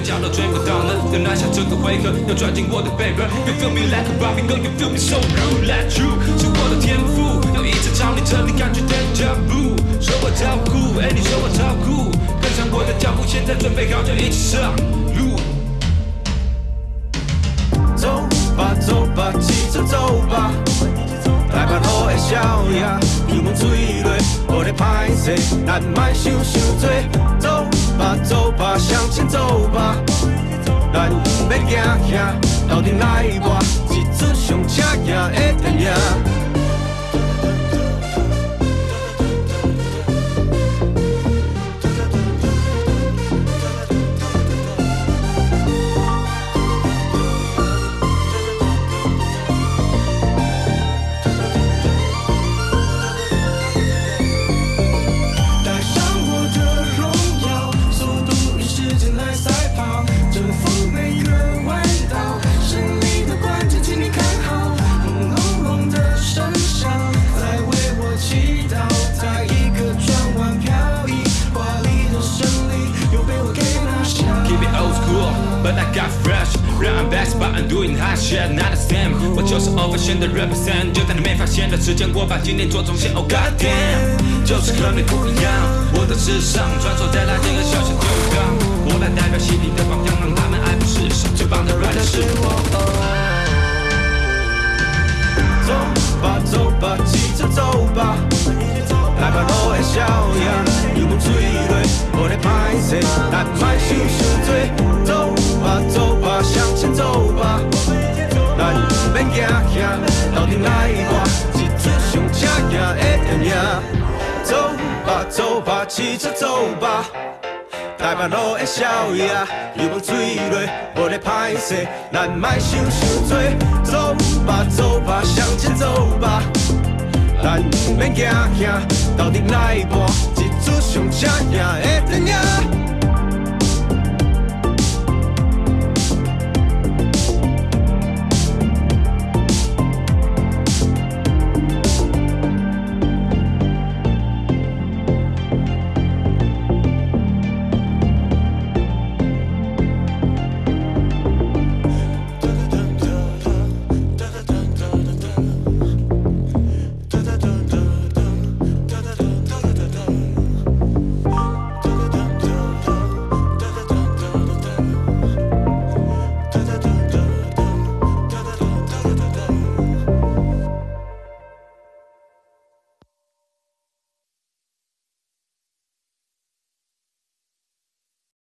脚都追不到呢。要拿下这个回合，要抓紧我的 paper。You feel me like a Barbie girl, you feel me so rude like you，是我的天赋，要一直朝你这里感觉 deja vu。说我超酷，哎，你说我超酷，跟上我的脚步，现在准备好就一起上路。走吧走吧，骑车走吧，北路的宵夜，油门吹落，无咧歹势，咱莫想伤多。走吧走吧，向前走吧，咱要行行，头顶来搏，一出上刺激的电影。Cool, but I got fresh. Run I'm back, but I'm doing hot shit, not the same. 我就是 over 线的 represent，就在你没发现的时间，我把今天做重现。Oh god damn，就是和你不一样。我的时尚穿梭在垃圾和小小酒缸，我来代表犀利的榜样，让他们爱不释手。最棒的 rapper 是我。走吧走吧，骑车走吧，台北路的宵夜，油门吹落，无咧歹势，骑车走吧。台北路的宵夜，油门吹落，无咧歹势，咱莫想伤多。走吧走吧，向前走吧，咱毋免惊惊，斗阵来搏，一出上刺激的电影。